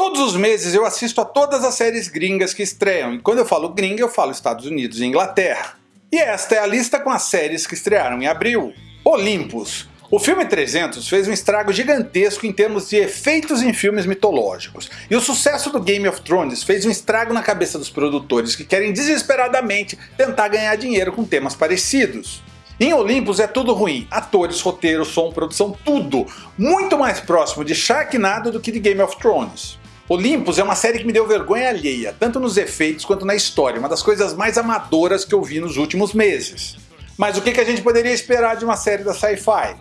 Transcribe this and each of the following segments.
Todos os meses eu assisto a todas as séries gringas que estreiam, e quando eu falo gringa eu falo Estados Unidos e Inglaterra. E esta é a lista com as séries que estrearam em abril. Olympus. O filme 300 fez um estrago gigantesco em termos de efeitos em filmes mitológicos, e o sucesso do Game of Thrones fez um estrago na cabeça dos produtores que querem desesperadamente tentar ganhar dinheiro com temas parecidos. Em Olympus é tudo ruim, atores, roteiro, som, produção, tudo, muito mais próximo de Sharknado do que de Game of Thrones. Olympus é uma série que me deu vergonha alheia, tanto nos efeitos quanto na história, uma das coisas mais amadoras que eu vi nos últimos meses. Mas o que a gente poderia esperar de uma série da Sci-Fi?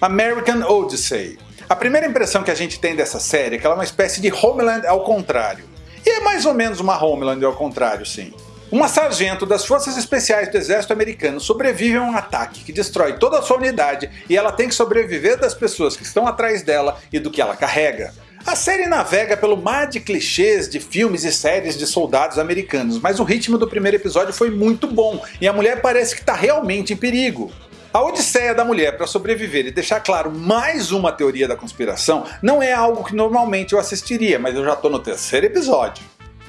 American Odyssey. A primeira impressão que a gente tem dessa série é que ela é uma espécie de Homeland ao contrário. E é mais ou menos uma Homeland ao contrário, sim. Uma sargento das forças especiais do exército americano sobrevive a um ataque que destrói toda a sua unidade e ela tem que sobreviver das pessoas que estão atrás dela e do que ela carrega. A série navega pelo mar de clichês de filmes e séries de soldados americanos, mas o ritmo do primeiro episódio foi muito bom e a mulher parece que está realmente em perigo. A odisseia da mulher para sobreviver e deixar claro mais uma teoria da conspiração não é algo que normalmente eu assistiria, mas eu já estou no terceiro episódio.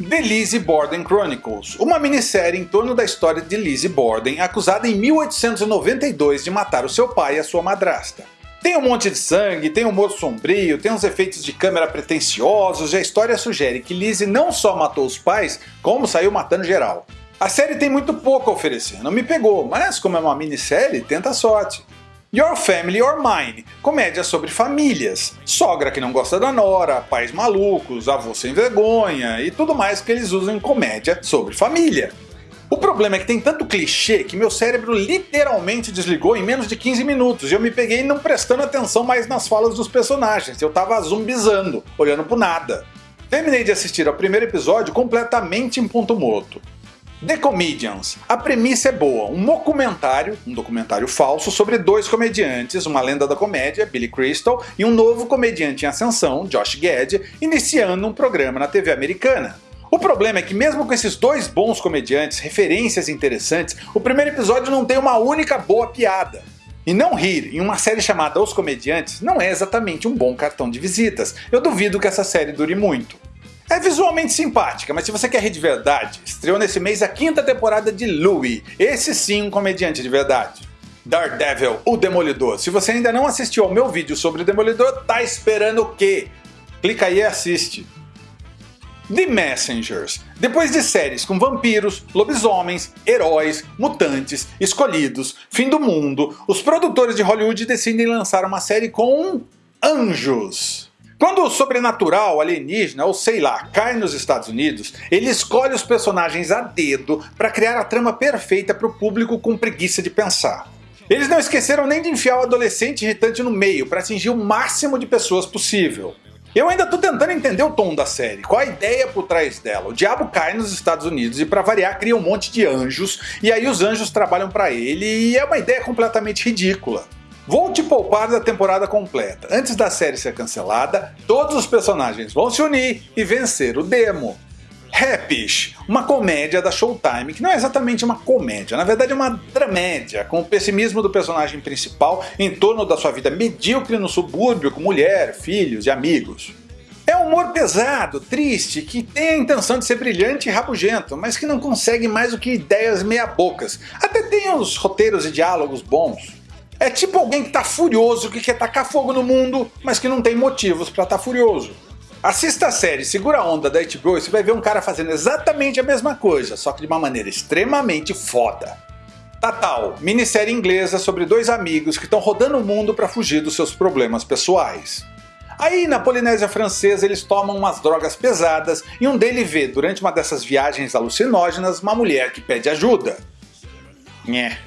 The Lizzie Borden Chronicles, uma minissérie em torno da história de Lizzie Borden, acusada em 1892 de matar o seu pai e a sua madrasta. Tem um monte de sangue, tem humor sombrio, tem uns efeitos de câmera pretensiosos e a história sugere que Lizzie não só matou os pais, como saiu matando geral. A série tem muito pouco a oferecer, não me pegou, mas como é uma minissérie, tenta a sorte. Your Family Your Mine, comédia sobre famílias, sogra que não gosta da nora, pais malucos, avô sem vergonha e tudo mais que eles usam em comédia sobre família. O problema é que tem tanto clichê que meu cérebro literalmente desligou em menos de 15 minutos e eu me peguei não prestando atenção mais nas falas dos personagens, eu tava zumbizando, olhando pro nada. Terminei de assistir ao primeiro episódio completamente em ponto morto. The Comedians. A premissa é boa, um documentário, um documentário falso sobre dois comediantes, uma lenda da comédia, Billy Crystal, e um novo comediante em ascensão, Josh Gad, iniciando um programa na TV americana. O problema é que mesmo com esses dois bons comediantes, referências interessantes, o primeiro episódio não tem uma única boa piada. E não rir em uma série chamada Os Comediantes não é exatamente um bom cartão de visitas, eu duvido que essa série dure muito. É visualmente simpática, mas se você quer rir de verdade, estreou nesse mês a quinta temporada de Louie, esse sim um comediante de verdade. Daredevil, o Demolidor. Se você ainda não assistiu ao meu vídeo sobre o Demolidor, tá esperando o quê? Clica aí e assiste. The Messengers. Depois de séries com vampiros, lobisomens, heróis, mutantes, escolhidos, fim do mundo, os produtores de Hollywood decidem lançar uma série com anjos. Quando o sobrenatural, alienígena ou sei lá cai nos Estados Unidos, ele escolhe os personagens a dedo para criar a trama perfeita para o público com preguiça de pensar. Eles não esqueceram nem de enfiar o adolescente irritante no meio para atingir o máximo de pessoas possível. Eu ainda tô tentando entender o tom da série, qual a ideia por trás dela. O diabo cai nos Estados Unidos e para variar cria um monte de anjos, e aí os anjos trabalham para ele e é uma ideia completamente ridícula. Vou te poupar da temporada completa. Antes da série ser cancelada, todos os personagens vão se unir e vencer o demo. Rappish, uma comédia da Showtime, que não é exatamente uma comédia, na verdade é uma dramédia, com o pessimismo do personagem principal em torno da sua vida medíocre no subúrbio com mulher, filhos e amigos. É um humor pesado, triste, que tem a intenção de ser brilhante e rabugento, mas que não consegue mais do que ideias meia-bocas. Até tem os roteiros e diálogos bons. É tipo alguém que tá furioso, que quer tacar fogo no mundo, mas que não tem motivos para estar tá furioso. Assista a série Segura a Onda da HBO e você vai ver um cara fazendo exatamente a mesma coisa, só que de uma maneira extremamente foda. Tatal, minissérie inglesa sobre dois amigos que estão rodando o mundo para fugir dos seus problemas pessoais. Aí na Polinésia Francesa eles tomam umas drogas pesadas e um deles vê, durante uma dessas viagens alucinógenas, uma mulher que pede ajuda. Nhé.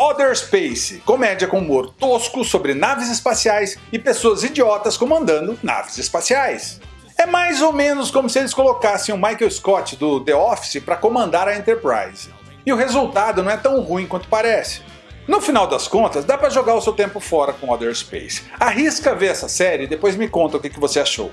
Other Space, comédia com humor tosco sobre naves espaciais e pessoas idiotas comandando naves espaciais. É mais ou menos como se eles colocassem o Michael Scott do The Office para comandar a Enterprise. E o resultado não é tão ruim quanto parece. No final das contas, dá para jogar o seu tempo fora com Other Space. Arrisca ver essa série e depois me conta o que você achou.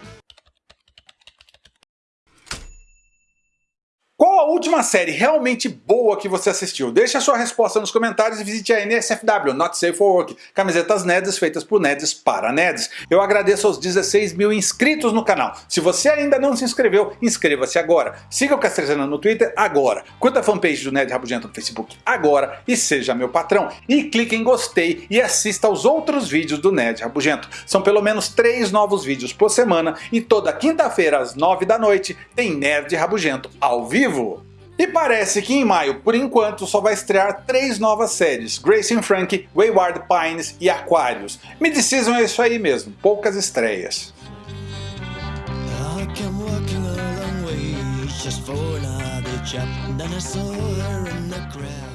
Última série realmente boa que você assistiu? Deixe a sua resposta nos comentários e visite a NSFW, Not Safe for Work, camisetas nerds feitas por nerds para nerds. Eu agradeço aos 16 mil inscritos no canal. Se você ainda não se inscreveu, inscreva-se agora. Siga o Castrezana no Twitter agora. Curta a fanpage do Nerd Rabugento no Facebook agora e seja meu patrão. E clique em gostei e assista aos outros vídeos do Nerd Rabugento. São pelo menos 3 novos vídeos por semana e toda quinta-feira às 9 da noite tem Nerd Rabugento ao vivo. E parece que em maio, por enquanto, só vai estrear três novas séries, Grace and Frank, Wayward Pines e Aquarius. Mid-season é isso aí mesmo, poucas estreias. just for another chap. Then I saw her in the crowd.